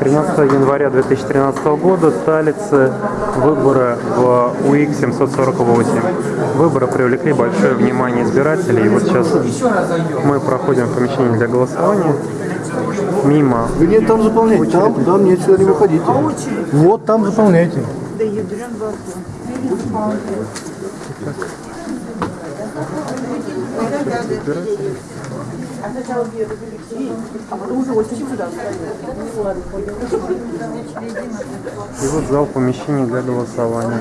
13 января 2013 года Талицы выборы в УИК 748. Выборы привлекли большое внимание избирателей. И вот сейчас мы проходим в помещение для голосования. Мимо Вы нет, там заполняйте. Там, там нет, сюда не выходите. Вот там заполняйте. И вот зал помещений для голосования.